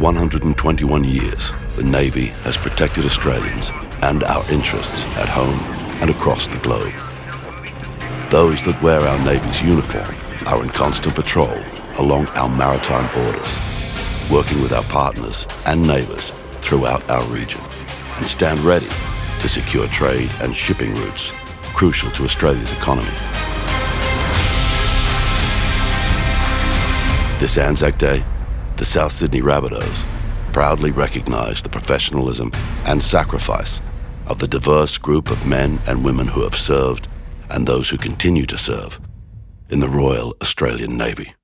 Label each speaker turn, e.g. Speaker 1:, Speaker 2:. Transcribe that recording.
Speaker 1: 121 years, the Navy has protected Australians and our interests at home and across the globe. Those that wear our Navy's uniform are in constant patrol along our maritime borders, working with our partners and neighbours throughout our region, and stand ready to secure trade and shipping routes crucial to Australia's economy. This Anzac Day, the South Sydney Rabbitohs proudly recognise the professionalism and sacrifice of the diverse group of men and women who have served and those who continue to serve in the Royal Australian Navy.